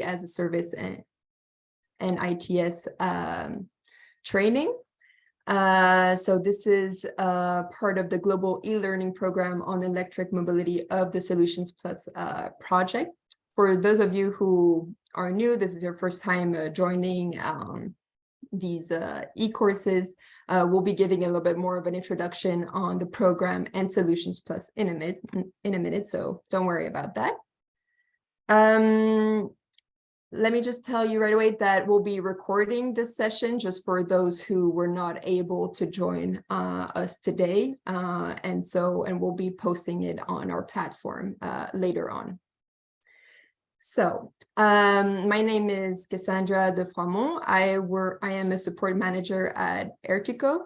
as a service and, and ITS um, training. Uh, so this is uh, part of the global e-learning program on electric mobility of the Solutions Plus uh, project. For those of you who are new, this is your first time uh, joining um, these uh, e-courses. Uh, we'll be giving a little bit more of an introduction on the program and Solutions Plus in a, minute, in a minute, so don't worry about that. Um, let me just tell you right away that we'll be recording this session just for those who were not able to join uh, us today. Uh, and so, and we'll be posting it on our platform uh, later on. So um, my name is Cassandra de Framont. I work, I am a support manager at Ertico,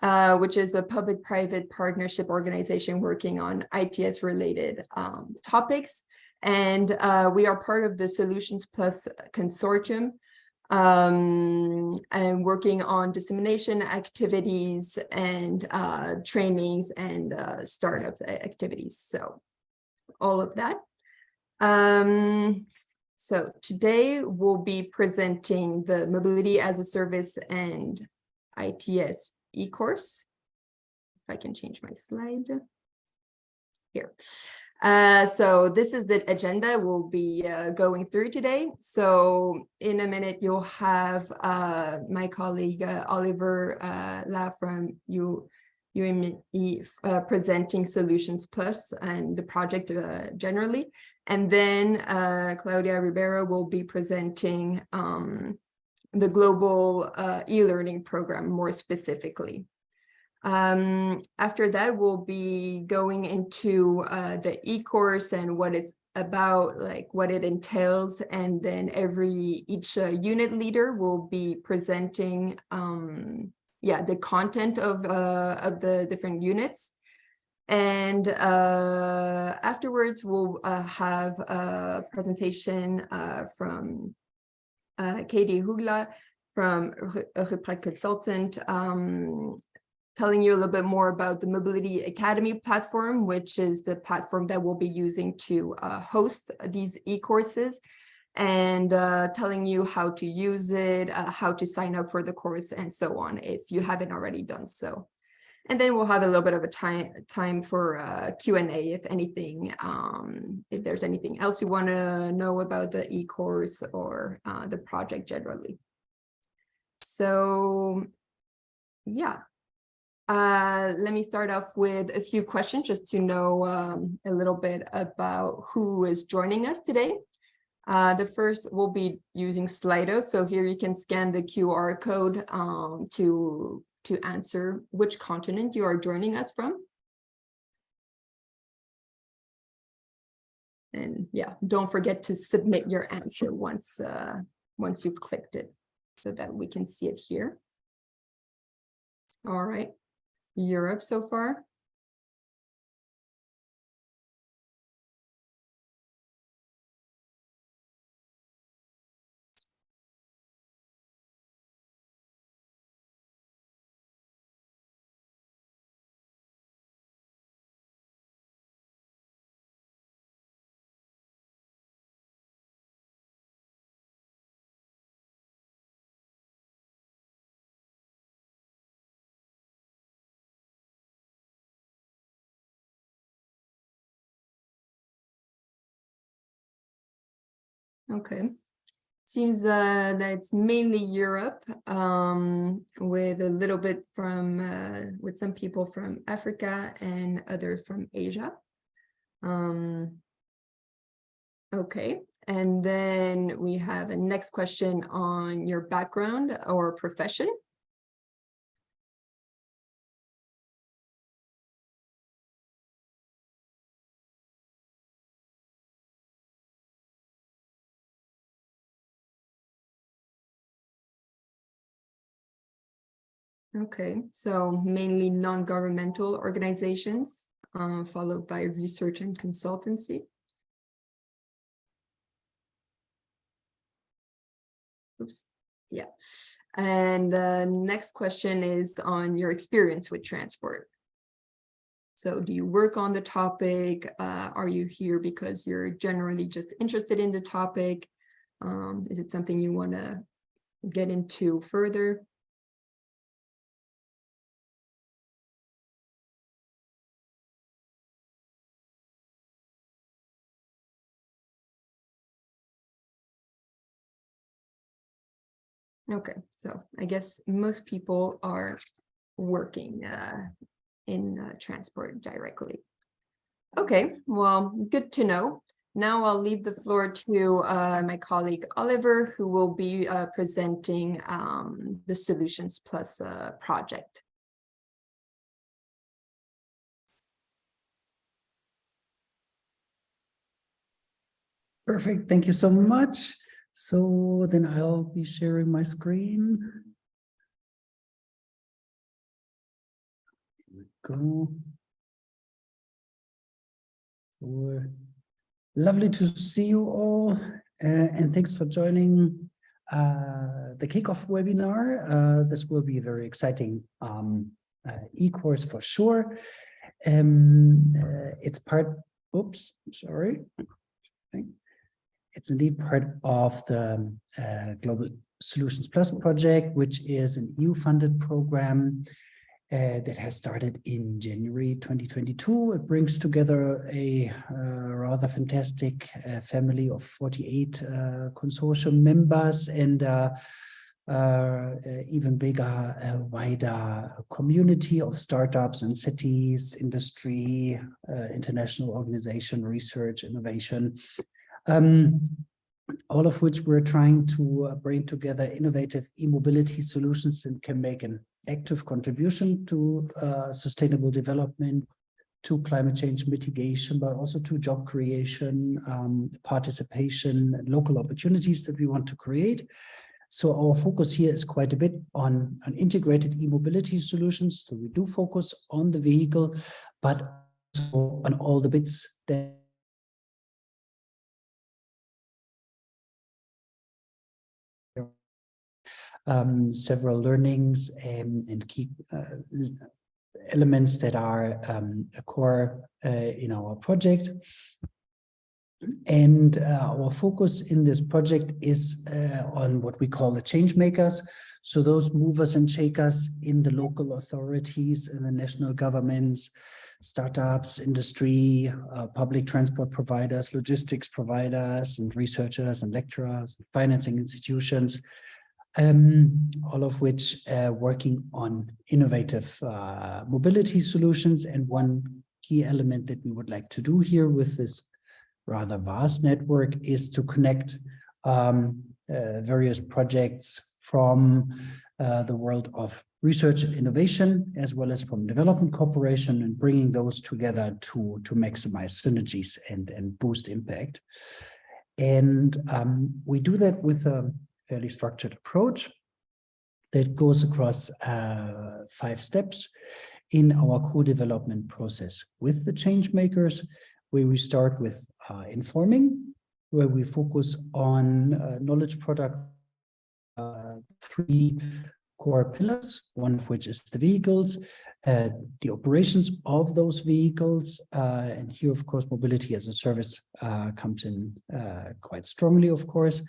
uh, which is a public-private partnership organization working on ITS related um, topics. And uh, we are part of the Solutions Plus consortium um, and working on dissemination activities and uh, trainings and uh, activities. So all of that. Um, so today we'll be presenting the Mobility as a Service and ITS e-course. If I can change my slide here. Uh, so this is the agenda we'll be uh, going through today. So in a minute, you'll have uh, my colleague uh, Oliver uh, Lah from U UEMI uh, presenting Solutions Plus and the project uh, generally. And then Claudia Ribeiro will be presenting um, the global e-learning program more specifically. Um, after that, we'll be going into uh, the e-course and what it's about, like what it entails. And then every, each uh, unit leader will be presenting, um, yeah, the content of, uh, of the different units. And uh, afterwards, we'll uh, have a presentation uh, from Katie Hugla from Rupprecht Consultant, um, telling you a little bit more about the Mobility Academy platform, which is the platform that we'll be using to uh, host these e-courses and uh, telling you how to use it, uh, how to sign up for the course and so on if you haven't already done so. And then we'll have a little bit of a time time for uh, Q&A if anything, um, if there's anything else you want to know about the e-course or uh, the project generally. So yeah, uh, let me start off with a few questions just to know um, a little bit about who is joining us today. Uh, the first will be using Slido. So here you can scan the QR code um, to, to answer which continent you are joining us from. And yeah, don't forget to submit your answer once, uh, once you've clicked it so that we can see it here. All right. Europe so far? Okay. Seems uh, that it's mainly Europe um, with a little bit from, uh, with some people from Africa and others from Asia. Um, okay, and then we have a next question on your background or profession. Okay, so mainly non-governmental organizations, uh, followed by research and consultancy. Oops, yeah. And uh, next question is on your experience with transport. So do you work on the topic? Uh, are you here because you're generally just interested in the topic? Um, is it something you want to get into further? Okay, so I guess most people are working uh, in uh, transport directly. Okay, well, good to know. Now I'll leave the floor to uh, my colleague Oliver, who will be uh, presenting um, the Solutions Plus uh, project. Perfect. Thank you so much. So then I'll be sharing my screen. Here we go. Lovely to see you all, uh, and thanks for joining uh, the kickoff webinar. Uh, this will be a very exciting um, uh, e-course for sure. Um, uh, it's part, oops, sorry. It's indeed part of the uh, Global Solutions Plus project, which is an EU-funded program uh, that has started in January 2022. It brings together a uh, rather fantastic uh, family of 48 uh, consortium members and uh, uh, even bigger, wider community of startups and cities, industry, international organization, research, innovation, um, all of which we're trying to bring together innovative e-mobility solutions that can make an active contribution to uh, sustainable development, to climate change mitigation, but also to job creation, um, participation, local opportunities that we want to create. So our focus here is quite a bit on, on integrated e-mobility solutions. So we do focus on the vehicle, but on all the bits that um, several learnings and, and key uh, elements that are um, a core uh, in our project. And uh, our focus in this project is uh, on what we call the change makers. So those movers and shakers in the local authorities and the national governments, startups, industry, uh, public transport providers, logistics providers, and researchers and lecturers, and financing institutions, um, all of which uh, working on innovative uh, mobility solutions. And one key element that we would like to do here with this rather vast network is to connect um, uh, various projects from uh, the world of research innovation, as well as from development cooperation and bringing those together to, to maximize synergies and, and boost impact. And um, we do that with a fairly structured approach that goes across uh, five steps in our co-development process with the change makers, where we start with uh, informing, where we focus on uh, knowledge product, uh, three core pillars, one of which is the vehicles, uh, the operations of those vehicles. Uh, and here, of course, mobility as a service uh, comes in uh, quite strongly, of course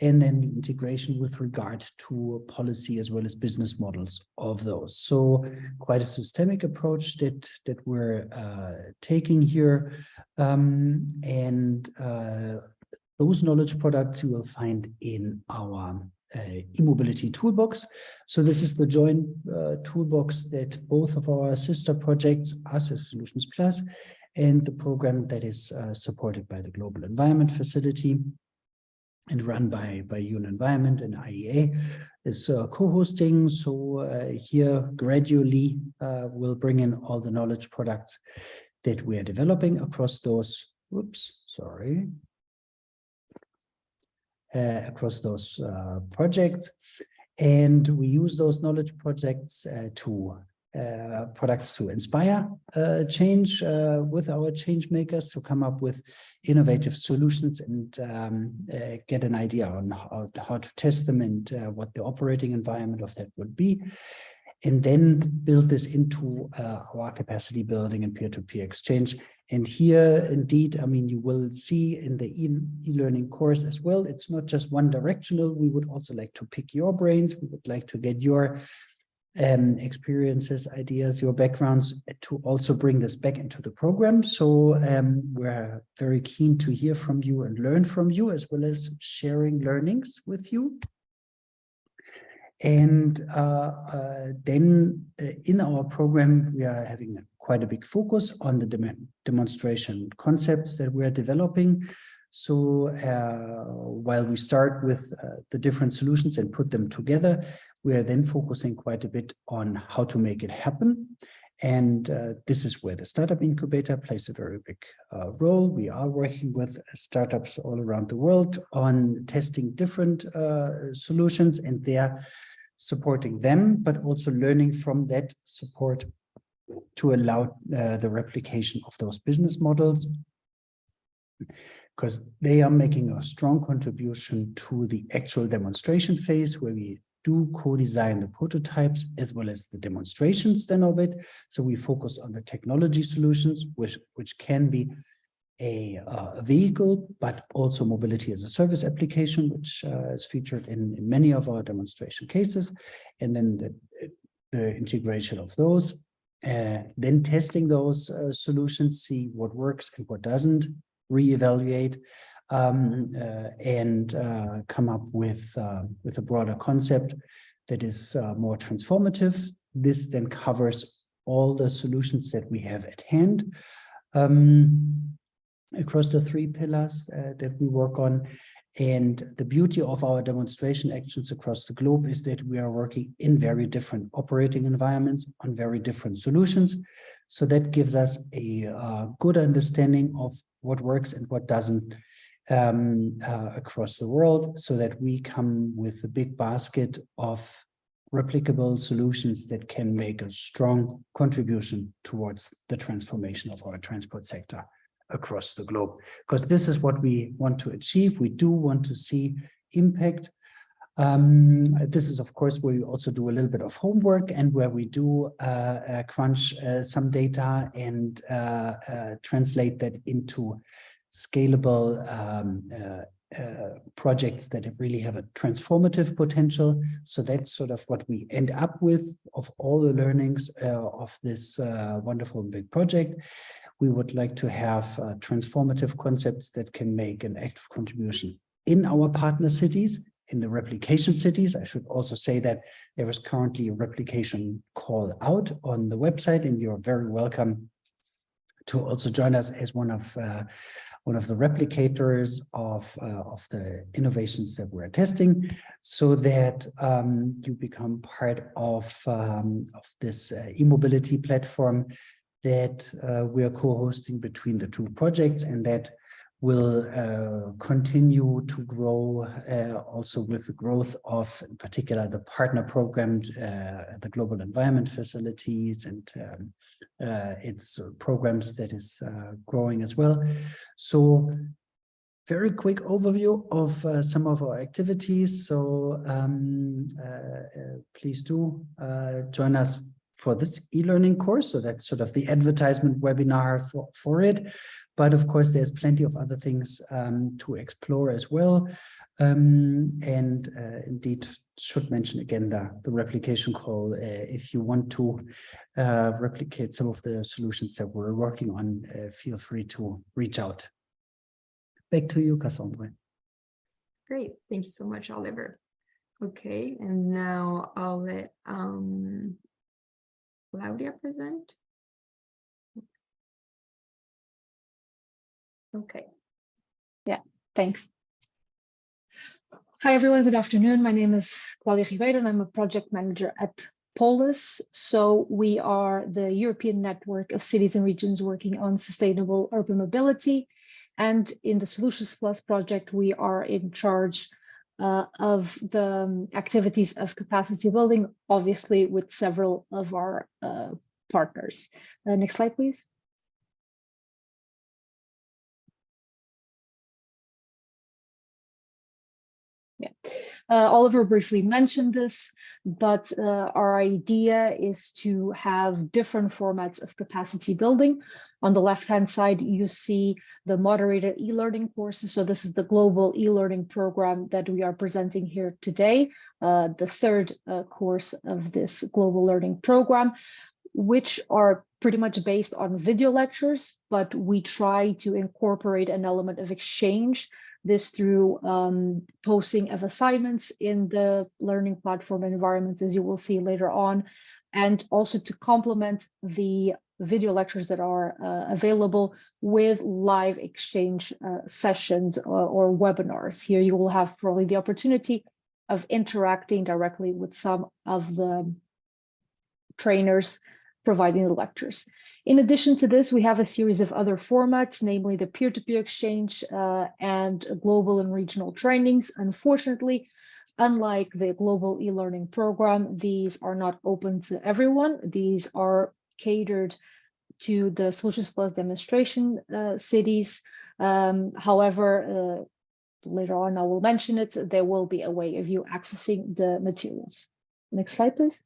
and then the integration with regard to policy as well as business models of those. So quite a systemic approach that that we're uh, taking here, um, and uh, those knowledge products you will find in our uh, e-mobility toolbox. So this is the joint uh, toolbox that both of our sister projects, us as Solutions Plus, and the program that is uh, supported by the Global Environment Facility and run by, by UN Environment and IEA is uh, co-hosting. So uh, here gradually uh, we'll bring in all the knowledge products that we are developing across those, whoops, sorry, uh, across those uh, projects. And we use those knowledge projects uh, to uh, products to inspire uh, change uh, with our change makers to come up with innovative solutions and um, uh, get an idea on how, how to test them and uh, what the operating environment of that would be. and then build this into our capacity building and peer-to-peer exchange. And here, indeed, I mean, you will see in the e- e-learning course as well, it's not just one directional. We would also like to pick your brains. We would like to get your um, experiences, ideas, your backgrounds to also bring this back into the program. So um, we're very keen to hear from you and learn from you, as well as sharing learnings with you. And uh, uh, then uh, in our program, we are having quite a big focus on the dem demonstration concepts that we are developing. So uh, while we start with uh, the different solutions and put them together, we are then focusing quite a bit on how to make it happen. And uh, this is where the startup incubator plays a very big uh, role. We are working with startups all around the world on testing different uh, solutions and they're supporting them, but also learning from that support to allow uh, the replication of those business models because they are making a strong contribution to the actual demonstration phase where we do co-design the prototypes as well as the demonstrations then of it. So we focus on the technology solutions, which, which can be a uh, vehicle, but also mobility as a service application, which uh, is featured in, in, many of our demonstration cases. And then the, the integration of those, uh, then testing those uh, solutions, see what works and what doesn't, reevaluate, um, uh, and uh, come up with, uh, with a broader concept that is more transformative. This then covers all the solutions that we have at hand um, across the three pillars that we work on. And the beauty of our demonstration actions across the globe is that we are working in very different operating environments on very different solutions. So that gives us a uh, good understanding of what works and what doesn't um, uh, across the world so that we come with a big basket of replicable solutions that can make a strong contribution towards the transformation of our transport sector across the globe. Because this is what we want to achieve. We do want to see impact. Um, this is, of course, where we also do a little bit of homework and where we do uh, uh, crunch uh, some data and uh, uh, translate that into scalable um, uh, uh, projects that really have a transformative potential. So that's sort of what we end up with of all the learnings uh, of this uh, wonderful big project. We would like to have uh, transformative concepts that can make an active contribution in our partner cities, in the replication cities. I should also say that there is currently a replication call out on the website and you're very welcome to also join us as one of uh, one of the replicators of, uh, of the innovations that we're testing so that um, you become part of, um, of this uh, e-mobility platform that uh, we are co-hosting between the two projects and that will uh, continue to grow uh, also with the growth of, in particular, the partner program, uh, the global environment facilities and um, uh, its programs that is uh, growing as well. So very quick overview of uh, some of our activities. So um, please do join us for this e-learning course. So that's sort of the advertisement webinar for, for it. But of course, there's plenty of other things um, to explore as well. Um, and uh, indeed, should mention again the, the replication call. Uh, if you want to uh, replicate some of the solutions that we're working on, uh, feel free to reach out. Back to you, Cassandra. Great. Thank you so much, Oliver. Okay, and now I'll let um, Claudia present. Okay. Yeah, thanks. Hi, everyone. Good afternoon. My name is Claudia Ribeiro, and I'm a project manager at Polis. So we are the European network of cities and regions working on sustainable urban mobility. And in the Solutions Plus project, we are in charge uh, of the um, activities of capacity building, obviously with several of our uh, partners. Uh, next slide, please. Oliver briefly mentioned this, but uh, our idea is to have different formats of capacity building. On the left-hand side, you see the moderated e-learning courses. So this is the global e-learning program that we are presenting here today, uh, the third uh, course of this global learning program, which are pretty much based on video lectures, but we try to incorporate an element of exchange this through um, posting of assignments in the learning platform environment, as you will see later on, and also to complement the video lectures that are uh, available with live exchange uh, sessions or, or webinars. Here you will have probably the opportunity of interacting directly with some of the trainers providing the lectures. In addition to this, we have a series of other formats, namely the peer-to-peer exchange uh, and global and regional trainings. Unfortunately, unlike the global e-learning program, these are not open to everyone. These are catered to the Solutions Plus demonstration uh, cities. Um, however, uh, later on I will mention it, there will be a way of you accessing the materials. Next slide, please.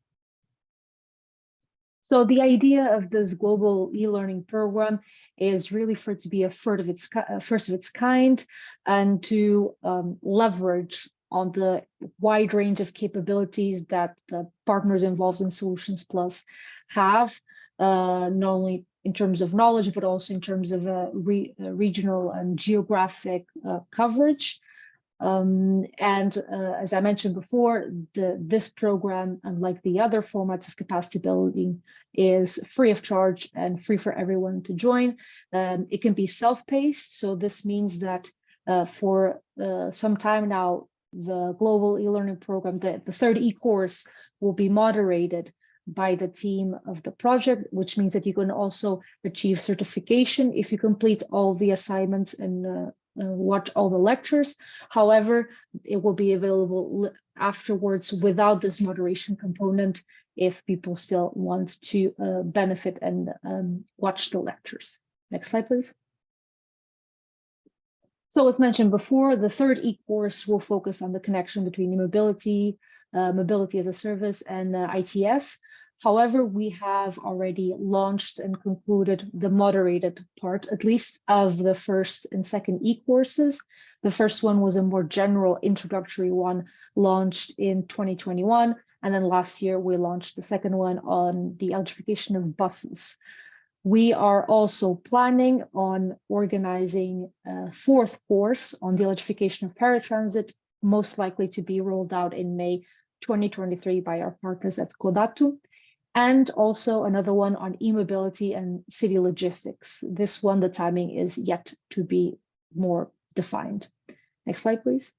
So the idea of this global e-learning program is really for it to be a first of its, first of its kind and to um, leverage on the wide range of capabilities that the partners involved in Solutions Plus have, uh, not only in terms of knowledge, but also in terms of uh, re uh, regional and geographic uh, coverage. Um, and uh, as I mentioned before, the, this program, unlike the other formats of capacity building, is free of charge and free for everyone to join. Um, it can be self-paced, so this means that uh, for uh, some time now, the global e-learning program, the, the third e-course will be moderated by the team of the project, which means that you can also achieve certification if you complete all the assignments and uh, watch all the lectures. However, it will be available afterwards without this moderation component if people still want to uh, benefit and um, watch the lectures. Next slide, please. So as mentioned before, the third e-course will focus on the connection between mobility, uh, mobility as a service and uh, ITS. However, we have already launched and concluded the moderated part, at least of the first and second e-courses. The first one was a more general introductory one launched in 2021. And then last year, we launched the second one on the electrification of buses. We are also planning on organizing a fourth course on the electrification of paratransit, most likely to be rolled out in May 2023 by our partners at CODATU and also another one on e-mobility and city logistics. This one, the timing is yet to be more defined. Next slide, please.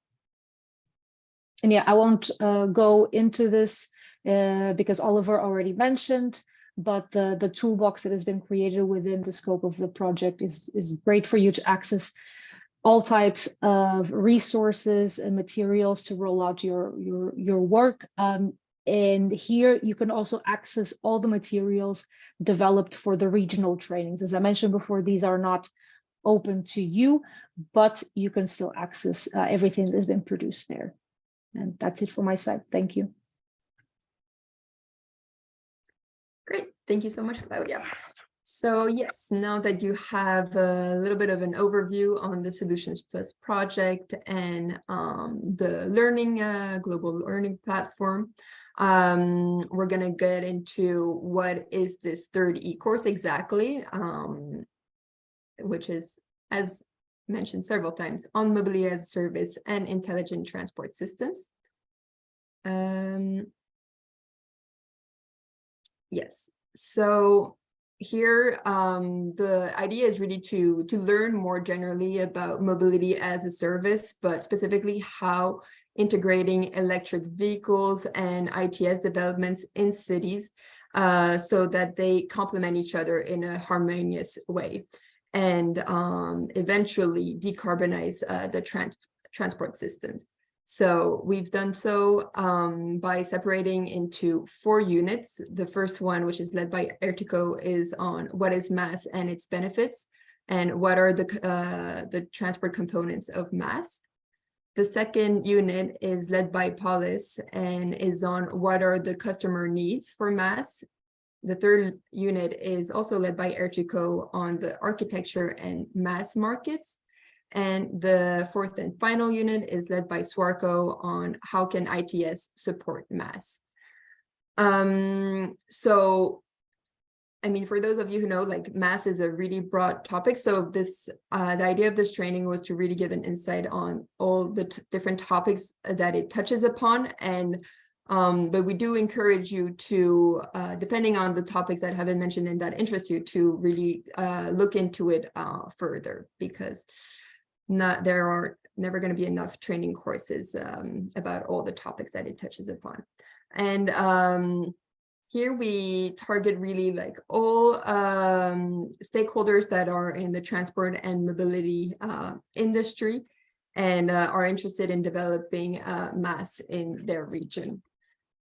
And yeah, I won't uh, go into this uh, because Oliver already mentioned, but the, the toolbox that has been created within the scope of the project is, is great for you to access all types of resources and materials to roll out your, your, your work. Um, and here you can also access all the materials developed for the regional trainings. As I mentioned before, these are not open to you, but you can still access uh, everything that has been produced there. And that's it for my side. Thank you. Great. Thank you so much, Claudia. So yes, now that you have a little bit of an overview on the Solutions Plus project and um, the learning, uh, global learning platform, um, we're going to get into what is this third e-course exactly, um, which is, as mentioned several times, on mobility as a service and intelligent transport systems. Um, yes, so here um, the idea is really to to learn more generally about mobility as a service, but specifically how integrating electric vehicles and ITS developments in cities uh, so that they complement each other in a harmonious way and um, eventually decarbonize uh, the trans transport systems. So we've done so um, by separating into four units. The first one, which is led by Ertico, is on what is MaaS and its benefits and what are the, uh, the transport components of MaaS. The second unit is led by Polis and is on what are the customer needs for MaaS. The third unit is also led by Ertico on the architecture and MaaS markets. And the fourth and final unit is led by Swarco on how can ITS support MaaS. Um, so I mean, for those of you who know, like MaaS is a really broad topic. So this, uh, the idea of this training was to really give an insight on all the different topics that it touches upon. And, um, but we do encourage you to, uh, depending on the topics that have been mentioned and that interest you to really, uh, look into it, uh, further because not, there are never going to be enough training courses, um, about all the topics that it touches upon. And, um, here we target really like all um, stakeholders that are in the transport and mobility uh, industry and uh, are interested in developing uh, MaaS in their region.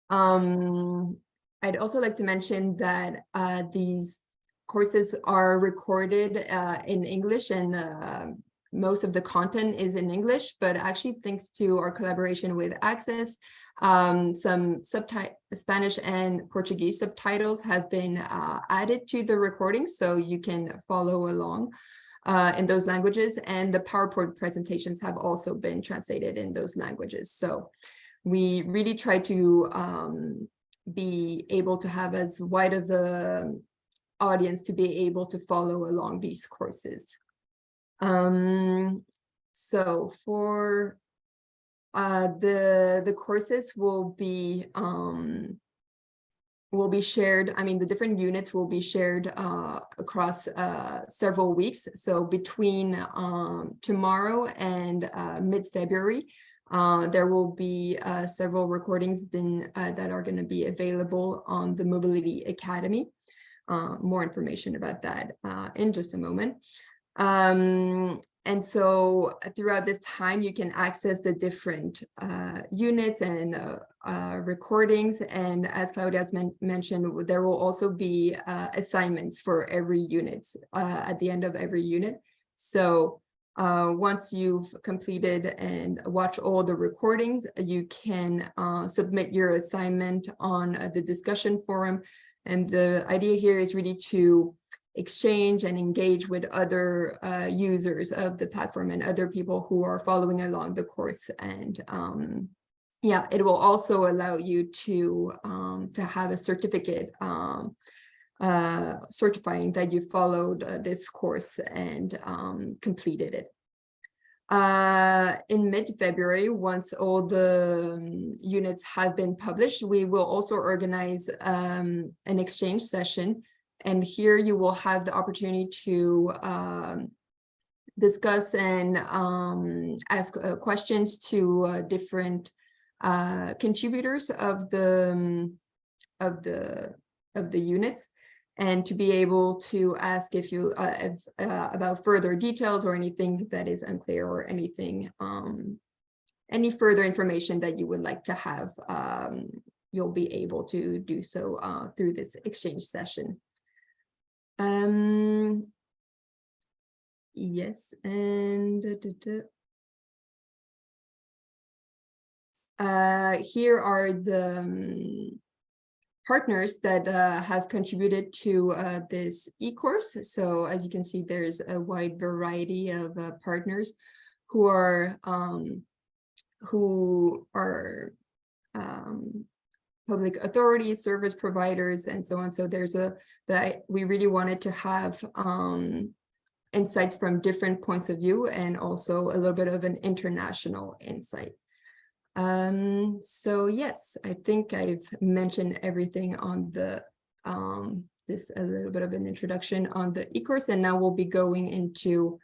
Um, I'd also like to mention that uh, these courses are recorded uh, in English and uh, most of the content is in English, but actually thanks to our collaboration with Access, um, some Spanish and Portuguese subtitles have been uh, added to the recording, so you can follow along uh, in those languages. And the PowerPoint presentations have also been translated in those languages. So we really try to um, be able to have as wide of the audience to be able to follow along these courses. Um, so for uh, the the courses will be um, will be shared. I mean, the different units will be shared uh, across uh, several weeks. So between um, tomorrow and uh, mid-February, uh, there will be several recordings been, that are going to be available on the Mobility Academy. More information about that in just a moment. Um, and so uh, throughout this time, you can access the different uh, units and uh, uh, recordings. And as Claudia has men mentioned, there will also be uh, assignments for every unit uh, at the end of every unit. So once you've completed and watch all the recordings, you can submit your assignment on the discussion forum. And the idea here is really to exchange and engage with other uh, users of the platform and other people who are following along the course. And um, yeah, it will also allow you to, um, to have a certificate um, uh, certifying that you followed uh, this course and um, completed it. Uh, in mid-February, once all the um, units have been published, we will also organize um, an exchange session and here you will have the opportunity to um, discuss and um, ask uh, questions to uh, different uh, contributors of the um, of the of the units and to be able to ask if you uh, if, uh, about further details or anything that is unclear or anything um, any further information that you would like to have um, you'll be able to do so uh, through this exchange session. Um, yes, and. Uh, here are the um, partners that uh, have contributed to uh, this e-course. So as you can see, there's a wide variety of uh, partners who are um, who are um, public authorities, service providers, and so on. So there's a that we really wanted to have um, insights from different points of view and also a little bit of an international insight. Um, so yes, I think I've mentioned everything on the um, this a little bit of an introduction on the e-course, and now we'll be going into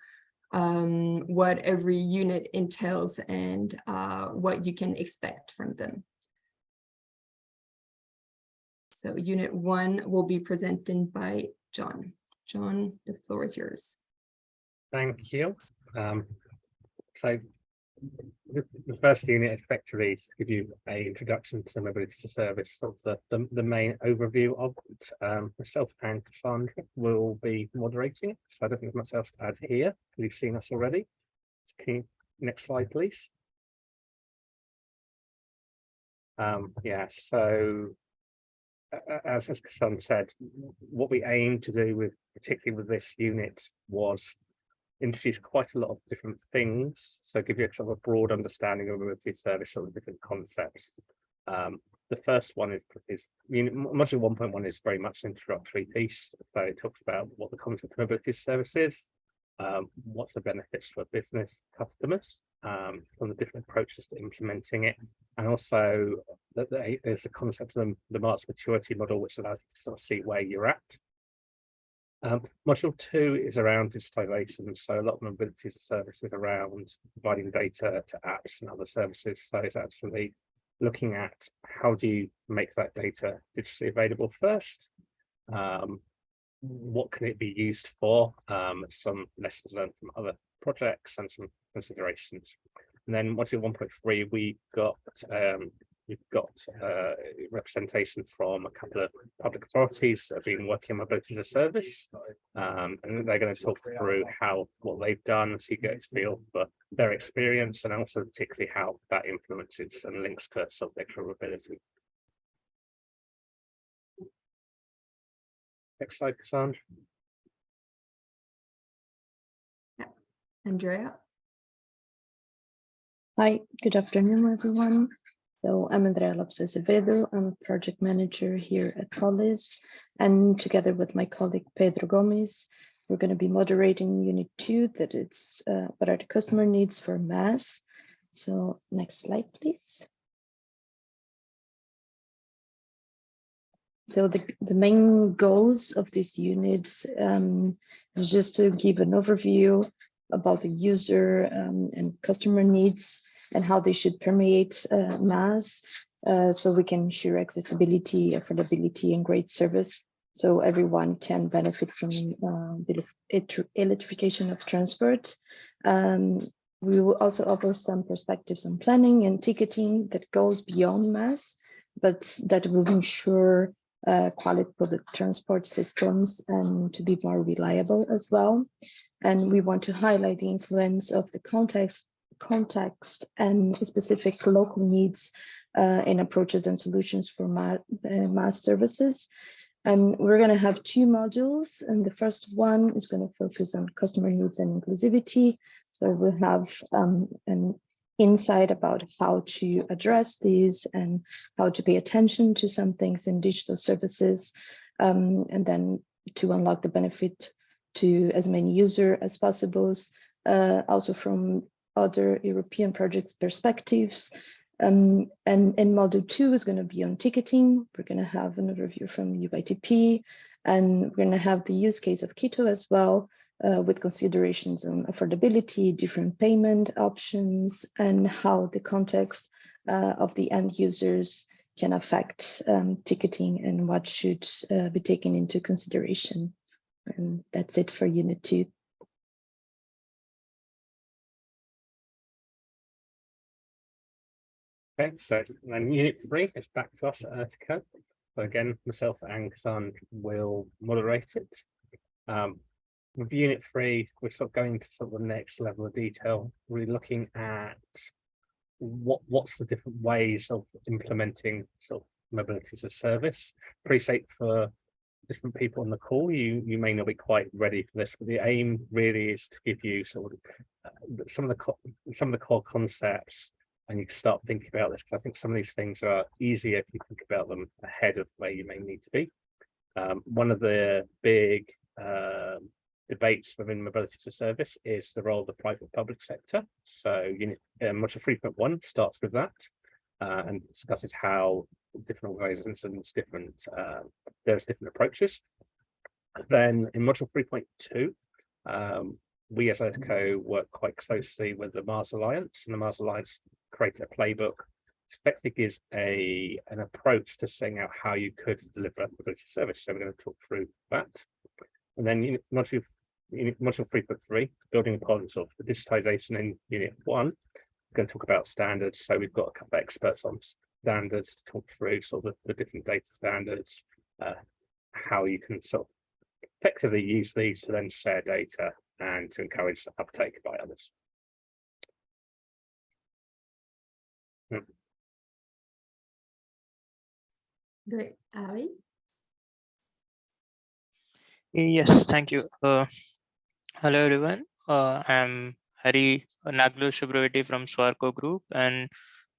um, what every unit entails and uh, what you can expect from them. So unit one will be presented by John. John, the floor is yours. Thank you. Um, so the, the first unit effectively is to give you a introduction to mobility to service, sort of the, the, the main overview of it. Um, myself and Cassandra will be moderating, so I don't think there's much else to add here. You've seen us already. You, next slide, please. Um, yeah, so as as Cassandra said, what we aim to do with, particularly with this unit was introduce quite a lot of different things, so give you a sort of a broad understanding of mobility service, sort of different concepts. Um, the first one is, is, one point one is very much an introductory piece, so it talks about what the concept of mobility service is, um, what's the benefits for business customers, um, some of the different approaches to implementing it, and also they- there's a concept of the, the MaaS maturity model, which allows you to sort of see where you're at. Um, module two is around digitization, so a lot of mobility services around providing data to apps and other services. So it's actually looking at how do you make that data digitally available first? Um, what can it be used for? Um, some lessons learned from other projects and some considerations. And then module one point three, we got um, we've got uh, representation from a couple of public authorities that have been working on mobility as a service. Um, and they're going to talk through how what they've done, so you get to feel for their experience and also particularly how that influences and links to subject mobility. Next slide, Cassandra. Andrea? Hi, good afternoon, everyone. So I'm Andrea Lopes Azevedo. I'm a project manager here at Polis. And together with my colleague Pedro Gomez, we're going to be moderating unit two that it's uh, what are the customer needs for MaaS. So next slide, please. So the, the main goals of this unit um, is just to give an overview about the user um, and customer needs and how they should permeate uh, MaaS uh, so we can ensure accessibility, affordability, and great service so everyone can benefit from uh, the elec- electrification of transport. Um, we will also offer some perspectives on planning and ticketing that goes beyond MaaS, but that will ensure uh, quality public transport systems and to be more reliable as well. And we want to highlight the influence of the context, context and specific local needs uh, in approaches and solutions for ma uh, MaaS services. And we're going to have two modules, and the first one is going to focus on customer needs and inclusivity. So we'll have um, an insight about how to address these and how to pay attention to some things in digital services, um, and then to unlock the benefit to as many user as possible, uh, also from other European projects perspectives. Um, and, and module two is going to be on ticketing. We're going to have an overview from UITP, and we're going to have the use case of Quito as well, uh, with considerations on affordability, different payment options, and how the context uh, of the end users can affect um, ticketing and what should uh, be taken into consideration. And that's it for unit two. Okay, so then unit three is back to us at Ertico. So again, myself and Cassandra will moderate it. Um, with unit three, we're sort of going to sort of the next level of detail, really looking at what what's the different ways of implementing sort of mobility as a service. Appreciate for different people on the call, you you may not be quite ready for this, but the aim really is to give you sort of uh, some of the some of the core concepts and you start thinking about this. 'cause I think some of these things are easier if you think about them ahead of where you may need to be. Um, one of the big um, debates within mobility as a service is the role of the private public sector. So unit uh, module three point one starts with that uh, and discusses how different organizations, different uh, there's different approaches. Then in module three point two, um, we as ERTICO work quite closely with the MaaS Alliance and the MaaS Alliance creates a playbook. Effectively gives a an approach to saying out how you could deliver mobility service. So we're going to talk through that. And then unit module, unit module three point three, building upon sort of the digitization in unit one. We're going to talk about standards. So we've got a couple of experts on standards to talk through sort of the, the different data standards, uh, how you can sort of effectively use these to then share data and to encourage uptake by others. Great, Ali? Yes, thank you. Uh, hello, everyone. Uh, I'm Hari Naglu Subravati from Swarco Group, and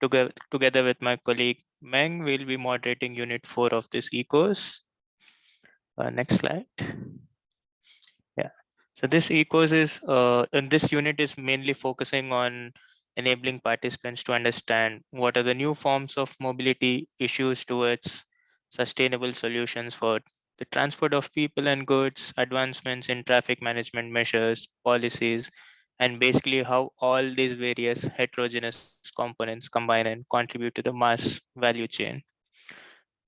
together, together with my colleague Meng, we'll be moderating Unit 4 of this e-course. Uh, next slide. Yeah, so this e-course is, uh, and this unit is mainly focusing on enabling participants to understand what are the new forms of mobility issues towards sustainable solutions for the transport of people and goods, advancements in traffic management measures, policies, and basically how all these various heterogeneous components combine and contribute to the MaaS value chain.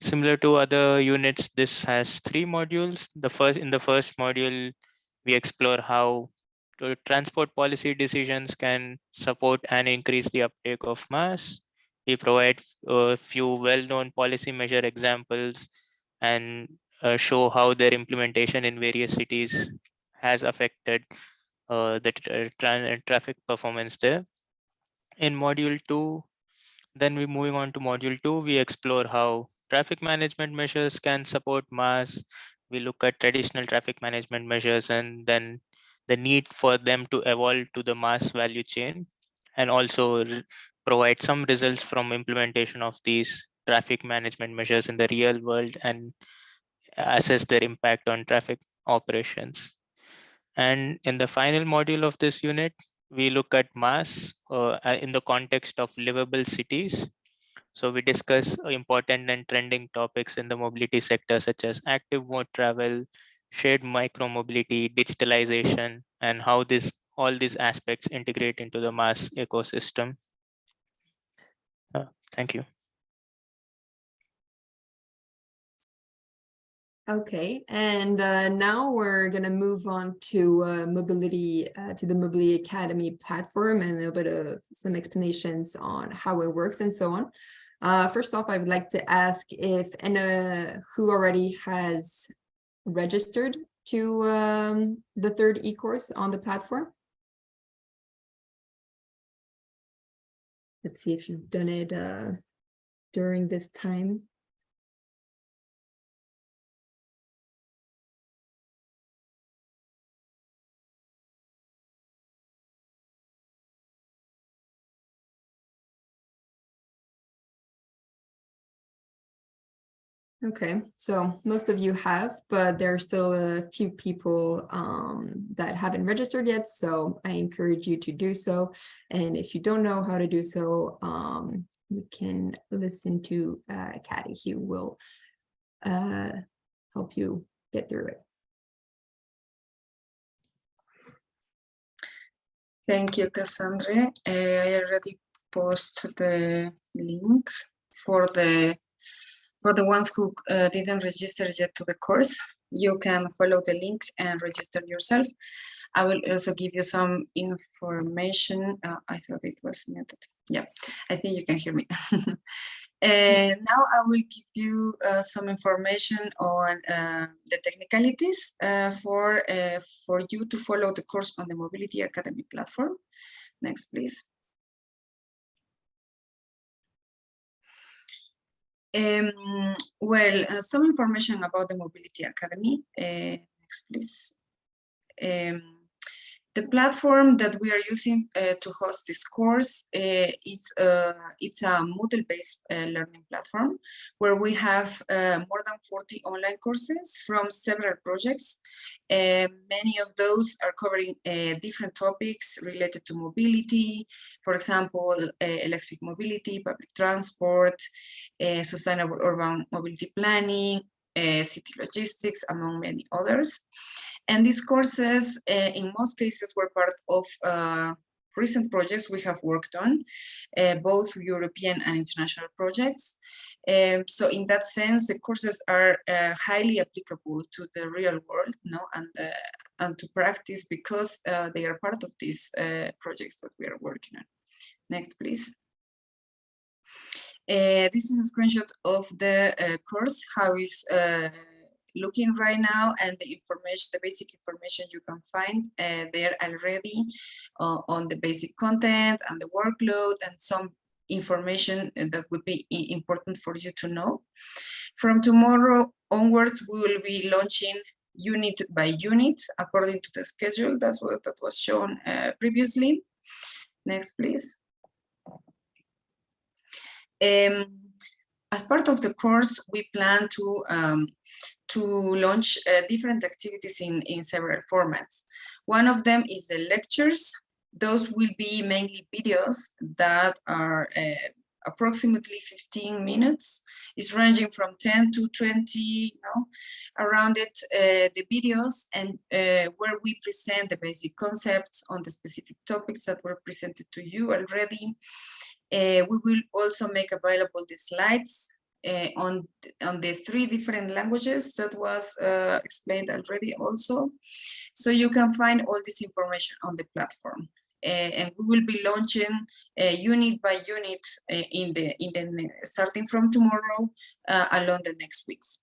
Similar to other units, this has three modules. The first in the first module, we explore how transport policy decisions can support and increase the uptake of MaaS. We provide a few well-known policy measure examples and uh, show how their implementation in various cities has affected uh, the tra- tra- traffic performance there. In module two, then we moving on to module two, we explore how traffic management measures can support MaaS. We look at traditional traffic management measures and then the need for them to evolve to the MaaS value chain and also provide some results from implementation of these traffic management measures in the real world and assess their impact on traffic operations. And in the final module of this unit, we look at MaaS uh, uh, in the context of livable cities. So we discuss important and trending topics in the mobility sector, such as active mode travel, shared micro mobility, digitalization, and how this all these aspects integrate into the MaaS ecosystem. Uh, thank you. Okay, and uh, now we're gonna move on to uh, mobility, uh, to the Mobility Academy platform and a little bit of some explanations on how it works and so on. Uh, first off, I would like to ask if uh, who already has registered to um, the third e-course on the platform. Let's see if you've done it uh, during this time. Okay, so most of you have, but there are still a few people um, that haven't registered yet, so I encourage you to do so. And if you don't know how to do so, um, you can listen to uh, Katie, who will uh, help you get through it. Thank you, Cassandra. Uh, I already posted the link for the for the ones who uh, didn't register yet to the course. You can follow the link and register yourself. I will also give you some information. Uh, I thought it was muted. Yeah, I think you can hear me. And now I will give you uh, some information on uh, the technicalities uh, for, uh, for you to follow the course on the Mobility Academy platform. Next, please. Um, well, uh, some information about the Mobility Academy. Uh, next, please. Um, the platform that we are using uh, to host this course uh, is uh, it's a Moodle-based uh, learning platform where we have uh, more than 40 online courses from several projects. Uh, many of those are covering different topics related to mobility, for example, electric mobility, public transport, sustainable urban mobility planning, city logistics, among many others. And these courses, uh, in most cases, were part of uh, recent projects we have worked on, uh, both European and international projects. Um, so in that sense, the courses are uh, highly applicable to the real world no, and, uh, and to practice because uh, they are part of these projects that we are working on. Next, please. this is a screenshot of the course, how is looking right now and the information, the basic information you can find uh, there already uh, on the basic content and the workload and some information uh, that would be important for you to know. From tomorrow onwards, we will be launching unit by unit according to the schedule. That's what that was shown uh, previously. Next, please. Um, as part of the course, we plan to um, to launch uh, different activities in, in several formats. One of them is the lectures. Those will be mainly videos that are uh, approximately 15 minutes. It's ranging from 10 to 20, you know, around it, uh, the videos and uh, where we present the basic concepts on the specific topics that were presented to you already. Uh, we will also make available the slides uh, on, on the three different languages that was uh, explained already also. So you can find all this information on the platform. Uh, and we will be launching uh, unit by unit uh, in the in the starting from tomorrow along the next weeks.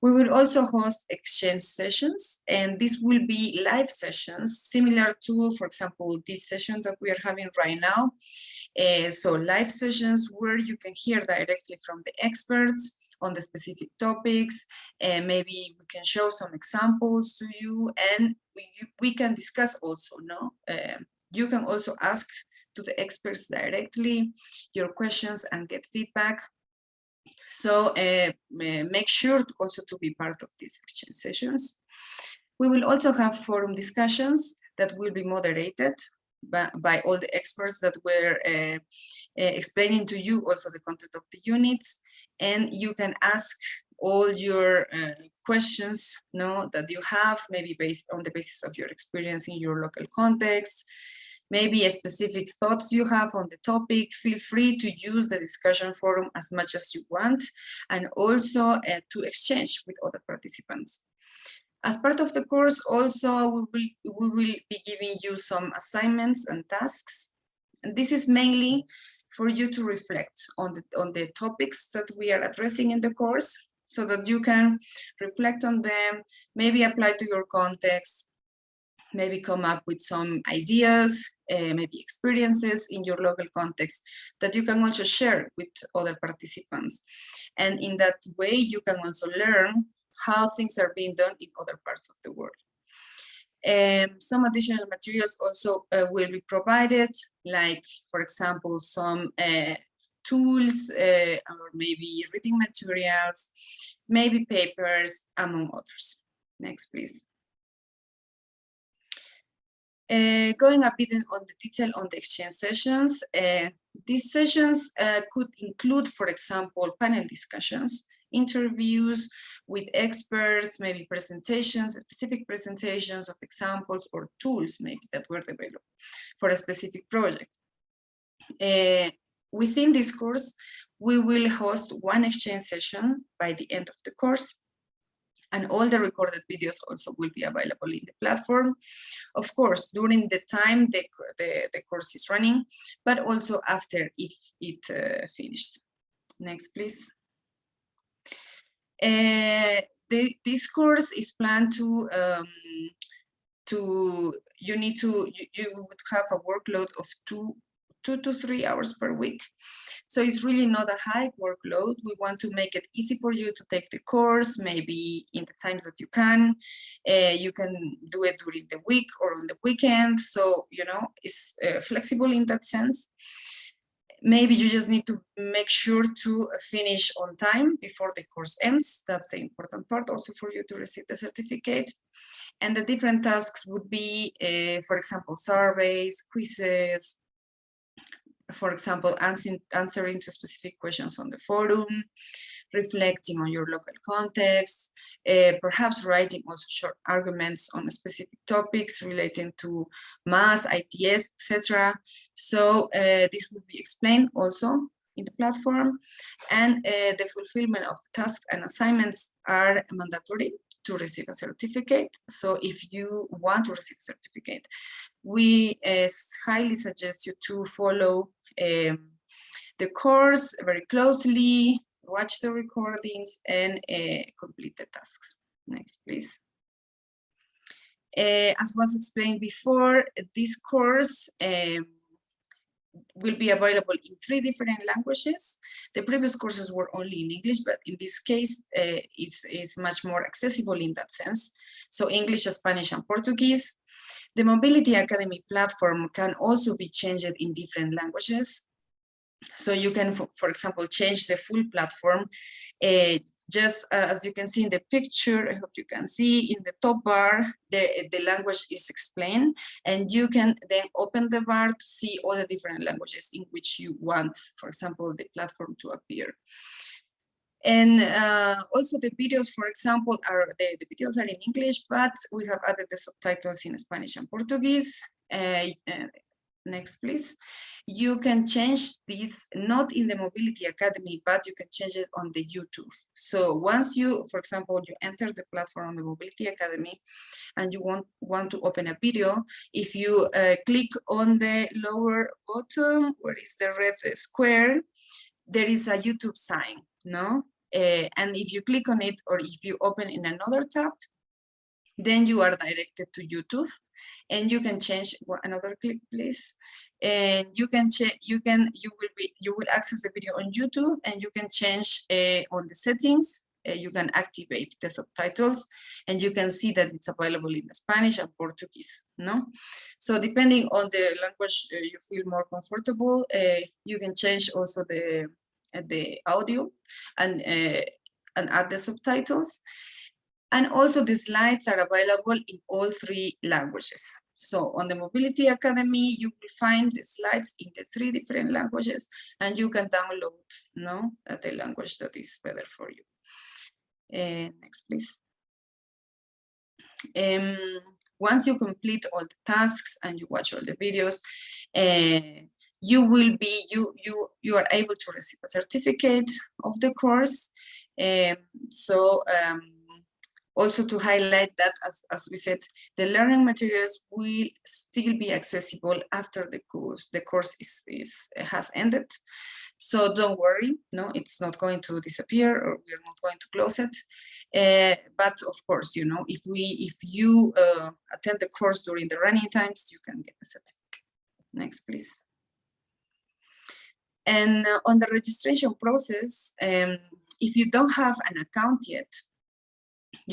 We will also host exchange sessions, and this will be live sessions similar to, for example, this session that we are having right now. Uh, so live sessions where you can hear directly from the experts on the specific topics, and maybe we can show some examples to you, and we, we can discuss also, no? Um, you can also ask to the experts directly your questions and get feedback. So uh, make sure also to be part of these exchange sessions. We will also have forum discussions that will be moderated by, by all the experts that were uh, explaining to you also the content of the units. And you can ask all your uh, questions no, that you have, maybe based on the basis of your experience in your local context, maybe a specific thoughts you have on the topic, feel free to use the discussion forum as much as you want, and also uh, to exchange with other participants. As part of the course, also, we will, we will be giving you some assignments and tasks. And this is mainly for you to reflect on the, on the topics that we are addressing in the course, so that you can reflect on them, maybe apply to your context, maybe come up with some ideas, uh, maybe experiences in your local context that you can also share with other participants. And in that way, you can also learn how things are being done in other parts of the world. Um, some additional materials also uh, will be provided, like, for example, some uh, tools uh, or maybe reading materials, maybe papers, among others. Next, please. Uh, going a bit on the detail on the exchange sessions, uh, these sessions uh, could include, for example, panel discussions, interviews with experts, maybe presentations, specific presentations of examples or tools maybe that were developed for a specific project. Within this course, we will host one exchange session by the end of the course and all the recorded videos also will be available in the platform. Of course, during the time the, the, the course is running, but also after it, it uh, finished. Next, please. Uh, the, this course is planned to, um, to, you need to, you, you would have a workload of two, two to three hours per week. So it's really not a high workload. We want to make it easy for you to take the course, maybe in the times that you can. Uh, you can do it during the week or on the weekend. So, you know, it's uh, flexible in that sense. Maybe you just need to make sure to finish on time before the course ends. That's the important part also for you to receive the certificate. And the different tasks would be, uh, for example, surveys, quizzes, for example, answering, answering to specific questions on the forum, reflecting on your local context, uh, perhaps writing also short arguments on specific topics relating to MaaS, ITS, etc. So uh, this will be explained also in the platform and uh, the fulfillment of tasks and assignments are mandatory to receive a certificate. So if you want to receive a certificate, we uh, highly suggest you to follow um, the course very closely, watch the recordings and uh, complete the tasks. Next, please. Uh, as was explained before, this course um, will be available in three different languages. The previous courses were only in English, but in this case uh, is, is much more accessible in that sense. So English, Spanish, and Portuguese. The Mobility Academy platform can also be changed in different languages. So you can, for, for example, change the full platform. Uh, just as you can see in the picture, I hope you can see in the top bar, the, the language is explained and you can then open the bar to see all the different languages in which you want, for example, the platform to appear. And uh, also the videos, for example, are the, the, videos are in English, but we have added the subtitles in Spanish and Portuguese. Uh, next, please. You can change this not in the Mobility Academy, but you can change it on the YouTube. So once you, for example, you enter the platform on the Mobility Academy and you want, want to open a video, if you uh, click on the lower bottom, where is the red square, there is a YouTube sign, no? Uh, and if you click on it or if you open in another tab, then you are directed to YouTube and you can change another click please. And you can check you can you will be you will access the video on YouTube and you can change uh, on the settings. Uh, you can activate the subtitles and you can see that it's available in Spanish and Portuguese no? So depending on the language uh, you feel more comfortable you can change also the the audio and and add the subtitles and also the slides are available in all three languages. So on the Mobility Academy, you will find the slides in the three different languages and you can download no, the language that is better for you. Uh, next, please. Um, once you complete all the tasks and you watch all the videos, uh, you will be, you, you, you are able to receive a certificate of the course. Um, so um, also to highlight that, as, as we said, the learning materials will still be accessible after the course the course is, is has ended. So don't worry, no, it's not going to disappear or we're not going to close it. Uh, but of course, you know, if we if you uh, attend the course during the running times, you can get a certificate. Next, please. And uh, on the registration process, um, if you don't have an account yet,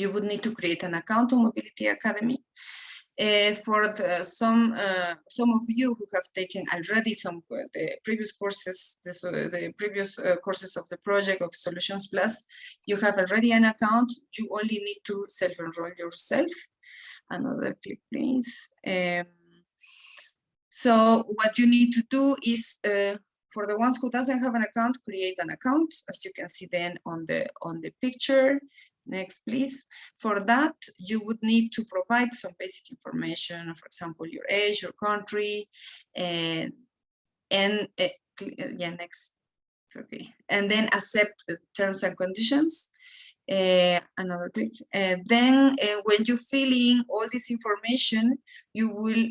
you would need to create an account on Mobility Academy. Uh, for the, some uh, some of you who have taken already some uh, the previous courses, the, previous uh, courses of the project of Solutions Plus, you have already an account. You only need to self-enroll yourself. Another click, please. Um, so what you need to do is uh, for the ones who doesn't have an account, create an account, as you can see then on the on the picture. Next, please. For that, you would need to provide some basic information, for example, your age, your country, and and uh, yeah, next. It's okay. And then accept the terms and conditions. Uh, another click. Uh, then uh, when you fill in all this information, you will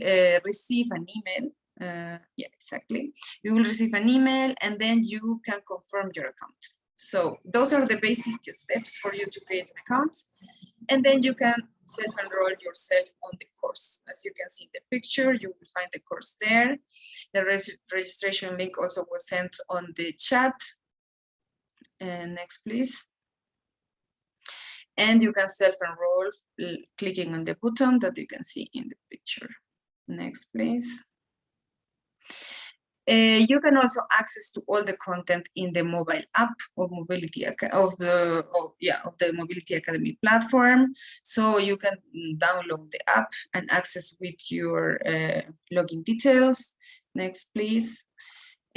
receive an email. yeah, exactly. You will receive an email and then you can confirm your account. So those are the basic steps for you to create an account. And then you can self-enroll yourself on the course. As you can see in the picture, you will find the course there. The res registration link also was sent on the chat. And next, please. And you can self-enroll clicking on the button that you can see in the picture. Next, please. Uh, you can also access to all the content in the mobile app of mobility of the of, yeah of the mobility academy platform. So you can download the app and access with your uh, login details. Next please.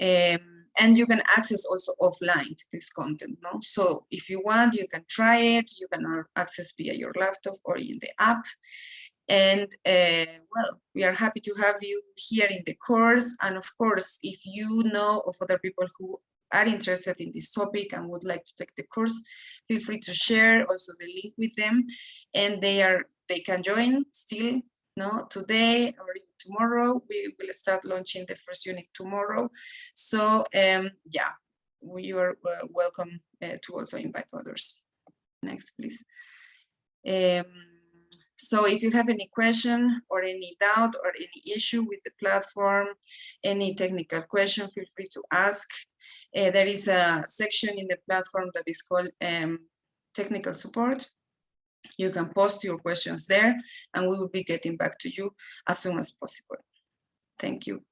Um, and you can access also offline this content no? So if you want you can try it. You can access via your laptop or in the app and uh, well, we are happy to have you here in the course. And of course, if you know of other people who are interested in this topic and would like to take the course, feel free to share also the link with them. And they are they can join still no today or tomorrow. We will start launching the first unit tomorrow. So um, yeah, we are uh, welcome uh, to also invite others. Next, please. Um, So if you have any question or any doubt or any issue with the platform, any technical question, feel free to ask. Uh, there is a section in the platform that is called um, technical support. You can post your questions there and we will be getting back to you as soon as possible. Thank you.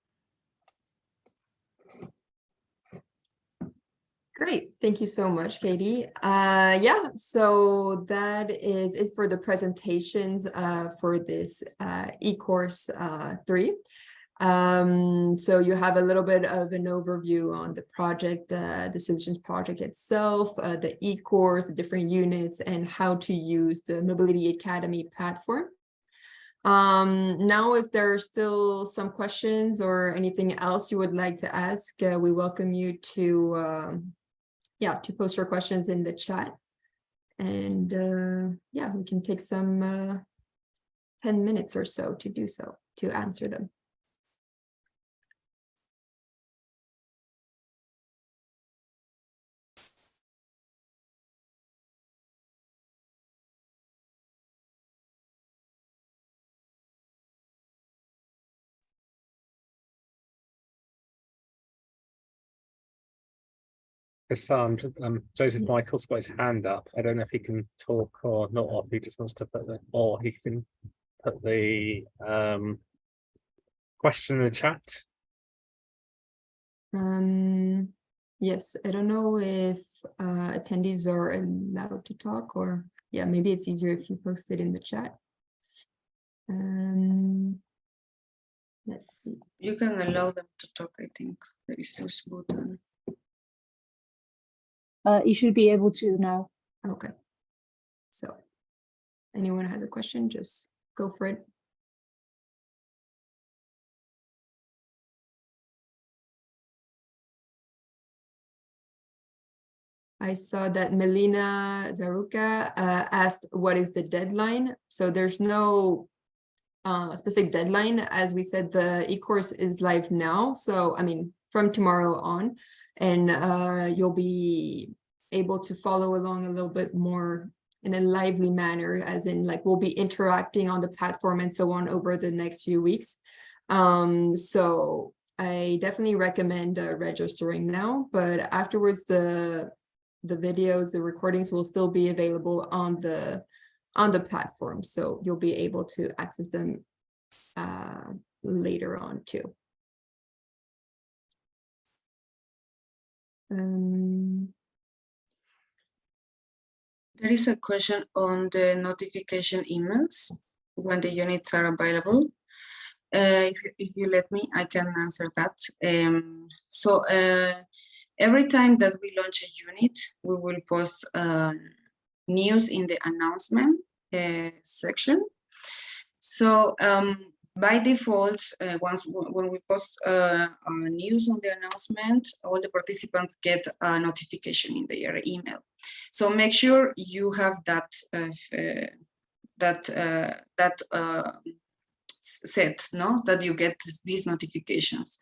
Great, thank you so much, Katie. Uh, yeah, so that is it for the presentations uh, for this uh, e-course uh, three. Um, so you have a little bit of an overview on the project, uh, the solutions project itself, uh, the e-course, the different units, and how to use the Mobility Academy platform. Um, now, if there are still some questions or anything else you would like to ask, we welcome you to, um, yeah, to post your questions in the chat. And uh, yeah, we can take some uh, 10 minutes or so to do so, to answer them. Hassan, um, Joseph Yes. Michael's got his hand up. I don't know if he can talk or not, or if he just wants to put the, or he can put the um question in the chat. Um, yes, I don't know if uh, attendees are allowed to talk or, yeah, maybe it's easier if you post it in the chat. Um, let's see. You can allow them to talk, I think. There is this button. Uh, you should be able to now. Okay. So anyone has a question, just go for it. I saw that Melina Zaruka uh, asked, what is the deadline? So there's no uh, specific deadline. As we said, the e-course is live now. So, I mean, from tomorrow on, and uh, you'll be able to follow along a little bit more in a lively manner, as in like we'll be interacting on the platform and so on over the next few weeks. Um, so I definitely recommend uh, registering now, but afterwards the the videos, the recordings will still be available on the on the platform, so you'll be able to access them uh, later on too. Um, There is a question on the notification emails when the units are available. Uh, if, you- if you let me, I can answer that. Um, so uh, every time that we launch a unit, we will post um, news in the announcement uh, section. So um, by default, uh, once when we post uh, news on the announcement, all the participants get a notification in their email. So make sure you have that uh, uh, that uh, that uh, set, no, that you get these notifications,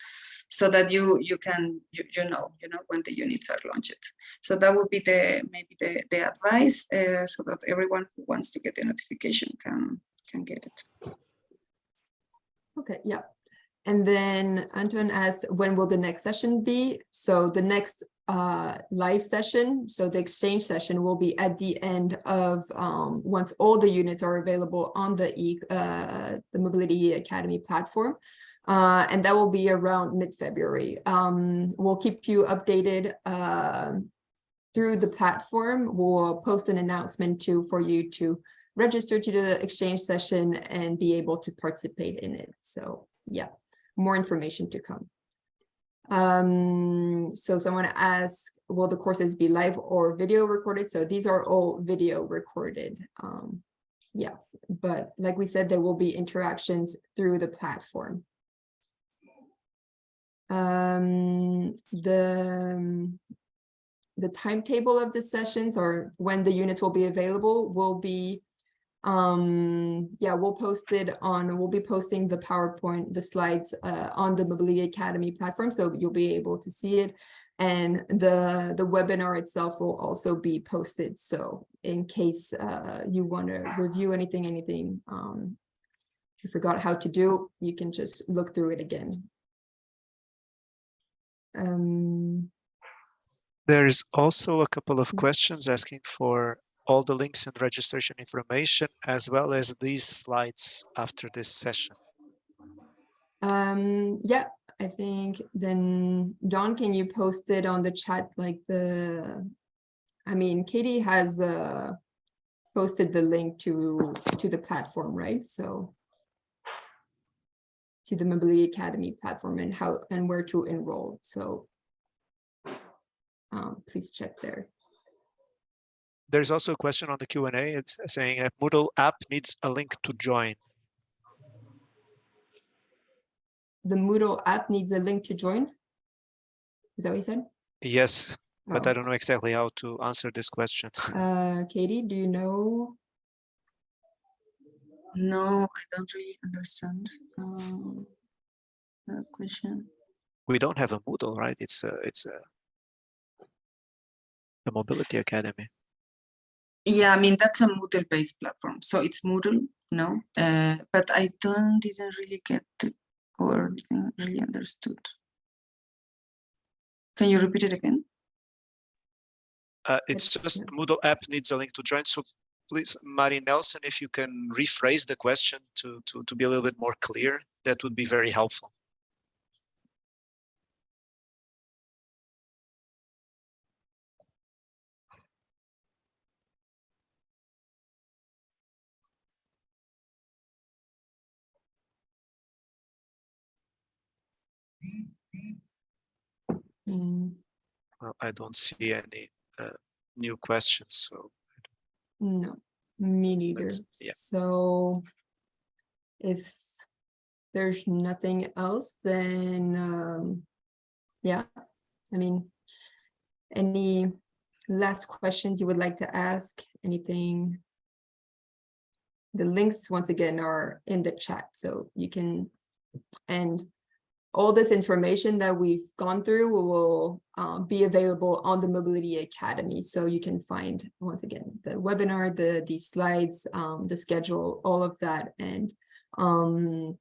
so that you you can you, you know you know when the units are launched. So that would be the maybe the the advice, so that everyone who wants to get the notification can can get it. Okay, yeah. And then Antoine asks, when will the next session be? So the next uh live session, so the exchange session will be at the end of um once all the units are available on the e uh the Mobility Academy platform. Uh, and that will be around mid-February. Um, we'll keep you updated um through the platform. We'll post an announcement too for you to register to the exchange session and be able to participate in it. So yeah, more information to come. Um, so someone asked, will the courses be live or video recorded? So these are all video recorded. Um, yeah, but like we said, there will be interactions through the platform. Um, the the timetable of the sessions or when the units will be available will be um yeah we'll post it on we'll be posting the powerpoint the slides uh, on the mobility academy platform so you'll be able to see it And the, the webinar itself will also be posted. So in case uh, you want to review anything, anything um, you forgot how to do, you can just look through it again. Um, There is also a couple of Mm. questions asking for all the links and registration information as well as these slides after this session. Um, yeah, I think then, John, can you post it on the chat, like the, I mean, Katie has, uh, posted the link to, to the platform, right? So to the Mobility Academy platform and how, and where to enroll, so um, please check there. There's also a question on the Q and A. It's saying a Moodle app needs a link to join. The Moodle app needs a link to join? Is that what you said? Yes, but I Oh. don't know exactly how to answer this question. Uh, Katie, do you know? No, I don't really understand um, the question. We don't have a Moodle, right? It's a, it's a the Mobility Academy. Yeah, I mean that's a Moodle-based platform, so it's Moodle, no. Uh, but I don't didn't really get the or didn't really understood. Can you repeat it again? Uh, it's just. Moodle app needs a link to join. So please, Mari Nelson, if you can rephrase the question to, to, to be a little bit more clear, that would be very helpful. Mm, Well, I don't see any uh, new questions, so No, me neither. Yeah. So if there's nothing else, then um, yeah, I mean, any last questions you would like to ask? Anything? The links, once again, are in the chat, so you can, and all this information that we've gone through will um, be available on the Mobility Academy. So you can find, once again, the webinar, the, the slides, um, the schedule, all of that. And um,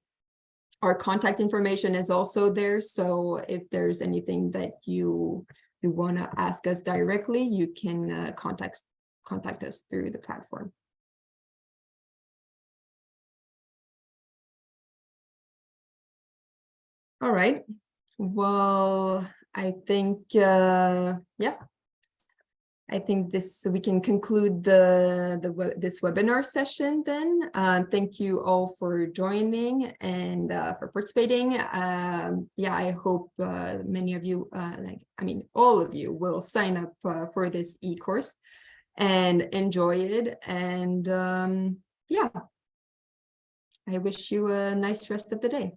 our contact information is also there. So if there's anything that you, you want to ask us directly, you can uh, contact, contact us through the platform. All right, well, I think, uh, yeah. I think this, we can conclude the, the, this webinar session then. Uh, thank you all for joining and, uh, for participating. Um, yeah, I hope, uh, many of you, uh, like, I mean, all of you will sign up, uh, for this e-course and enjoy it. And, um, yeah. I wish you a nice rest of the day.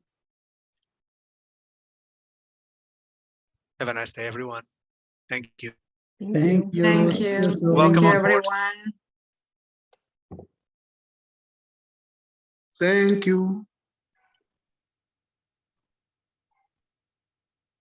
Have a nice day, everyone. Thank you. Thank you. Thank Thank you. you so Thank Welcome you, everyone. Thank you.